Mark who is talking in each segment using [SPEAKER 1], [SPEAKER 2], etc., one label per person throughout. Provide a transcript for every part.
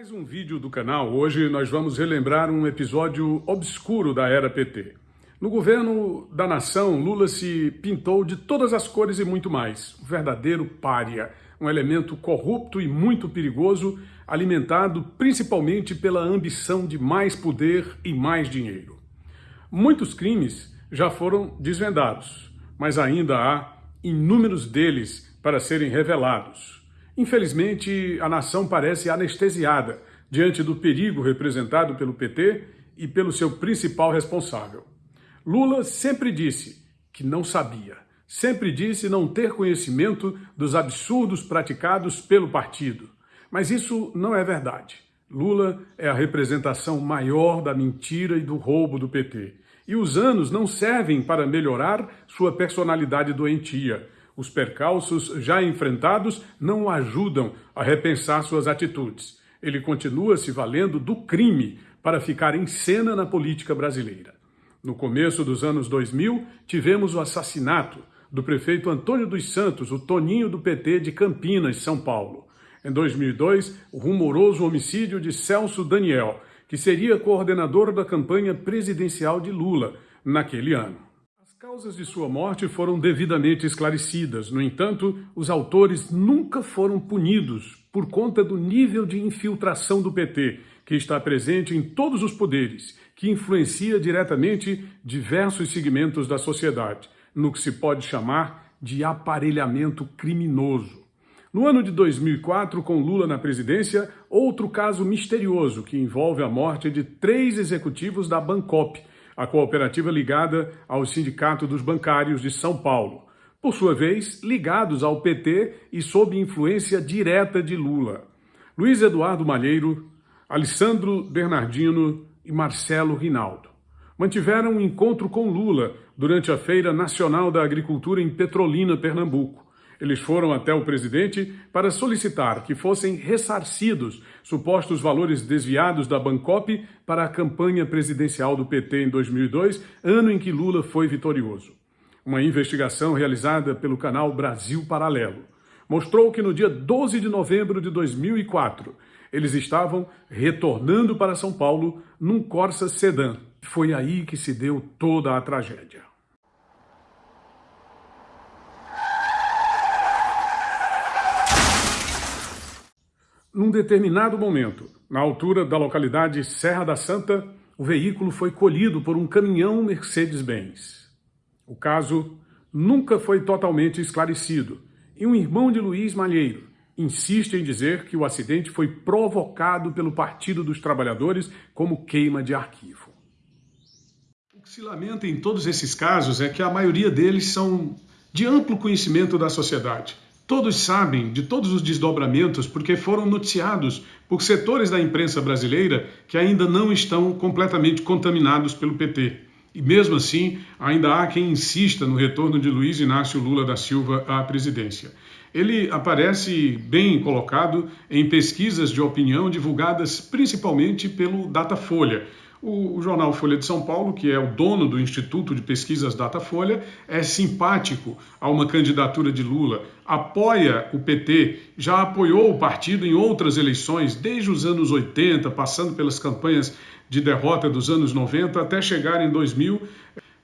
[SPEAKER 1] mais um vídeo do canal. Hoje nós vamos relembrar um episódio obscuro da era PT. No governo da nação, Lula se pintou de todas as cores e muito mais. Um verdadeiro pária, um elemento corrupto e muito perigoso, alimentado principalmente pela ambição de mais poder e mais dinheiro. Muitos crimes já foram desvendados, mas ainda há inúmeros deles para serem revelados. Infelizmente, a nação parece anestesiada diante do perigo representado pelo PT e pelo seu principal responsável. Lula sempre disse que não sabia, sempre disse não ter conhecimento dos absurdos praticados pelo partido. Mas isso não é verdade. Lula é a representação maior da mentira e do roubo do PT. E os anos não servem para melhorar sua personalidade doentia os percalços já enfrentados não o ajudam a repensar suas atitudes. Ele continua se valendo do crime para ficar em cena na política brasileira. No começo dos anos 2000, tivemos o assassinato do prefeito Antônio dos Santos, o Toninho do PT de Campinas, São Paulo. Em 2002, o rumoroso homicídio de Celso Daniel, que seria coordenador da campanha presidencial de Lula naquele ano causas de sua morte foram devidamente esclarecidas. No entanto, os autores nunca foram punidos por conta do nível de infiltração do PT, que está presente em todos os poderes, que influencia diretamente diversos segmentos da sociedade, no que se pode chamar de aparelhamento criminoso. No ano de 2004, com Lula na presidência, outro caso misterioso que envolve a morte de três executivos da Bancop, a cooperativa ligada ao Sindicato dos Bancários de São Paulo, por sua vez ligados ao PT e sob influência direta de Lula. Luiz Eduardo Malheiro, Alessandro Bernardino e Marcelo Rinaldo mantiveram um encontro com Lula durante a Feira Nacional da Agricultura em Petrolina, Pernambuco. Eles foram até o presidente para solicitar que fossem ressarcidos supostos valores desviados da Bancop para a campanha presidencial do PT em 2002, ano em que Lula foi vitorioso. Uma investigação realizada pelo canal Brasil Paralelo mostrou que no dia 12 de novembro de 2004, eles estavam retornando para São Paulo num Corsa Sedan. Foi aí que se deu toda a tragédia. Num determinado momento, na altura da localidade Serra da Santa, o veículo foi colhido por um caminhão Mercedes-Benz. O caso nunca foi totalmente esclarecido e um irmão de Luiz Malheiro insiste em dizer que o acidente foi provocado pelo Partido dos Trabalhadores como queima de arquivo. O que se lamenta em todos esses casos é que a maioria deles são de amplo conhecimento da sociedade Todos sabem de todos os desdobramentos porque foram noticiados por setores da imprensa brasileira que ainda não estão completamente contaminados pelo PT. E mesmo assim, ainda há quem insista no retorno de Luiz Inácio Lula da Silva à presidência. Ele aparece bem colocado em pesquisas de opinião divulgadas principalmente pelo Datafolha, o, jornal Folha de São Paulo, que é o dono do Instituto de Pesquisas Datafolha, é simpático a uma candidatura de Lula, apoia o PT, já apoiou o partido em outras eleições, desde os anos 80, passando pelas campanhas de derrota dos anos 90 até chegar em 2000.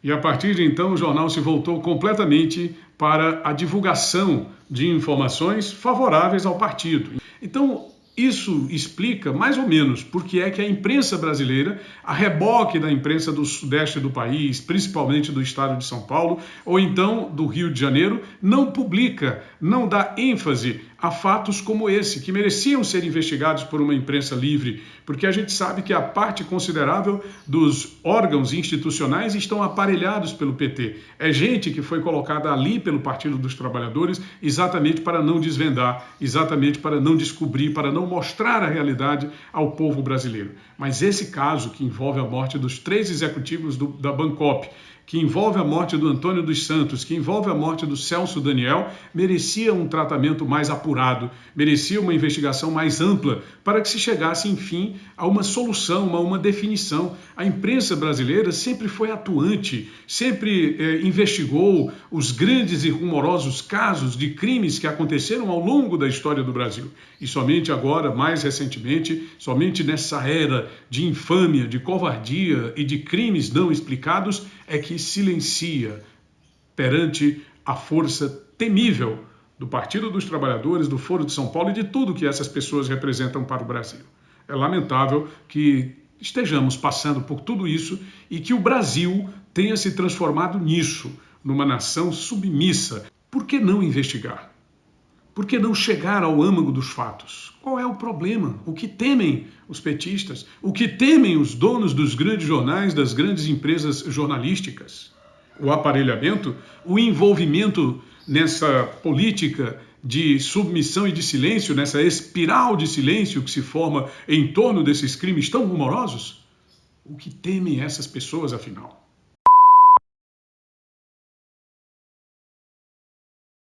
[SPEAKER 1] E a partir de então, o jornal se voltou completamente para a divulgação de informações favoráveis ao partido. Então, isso explica mais ou menos por que é que a imprensa brasileira, a reboque da imprensa do sudeste do país, principalmente do estado de São Paulo, ou então do Rio de Janeiro, não publica, não dá ênfase a fatos como esse, que mereciam ser investigados por uma imprensa livre, porque a gente sabe que a parte considerável dos órgãos institucionais estão aparelhados pelo PT. É gente que foi colocada ali pelo Partido dos Trabalhadores exatamente para não desvendar, exatamente para não descobrir, para não mostrar a realidade ao povo brasileiro. Mas esse caso, que envolve a morte dos três executivos do, da Bancop, que envolve a morte do Antônio dos Santos, que envolve a morte do Celso Daniel, merecia um tratamento mais apurado, merecia uma investigação mais ampla para que se chegasse, enfim, a uma solução, a uma definição. A imprensa brasileira sempre foi atuante, sempre eh, investigou os grandes e rumorosos casos de crimes que aconteceram ao longo da história do Brasil. E somente agora, mais recentemente, somente nessa era de infâmia, de covardia e de crimes não explicados, é que silencia perante a força temível do Partido dos Trabalhadores, do Foro de São Paulo e de tudo que essas pessoas representam para o Brasil. É lamentável que estejamos passando por tudo isso e que o Brasil tenha se transformado nisso, numa nação submissa. Por que não investigar? Por que não chegar ao âmago dos fatos? Qual é o problema? O que temem os petistas? O que temem os donos dos grandes jornais, das grandes empresas jornalísticas? O aparelhamento, o envolvimento nessa política de submissão e de silêncio, nessa espiral de silêncio que se forma em torno desses crimes tão rumorosos? O que temem essas pessoas, afinal?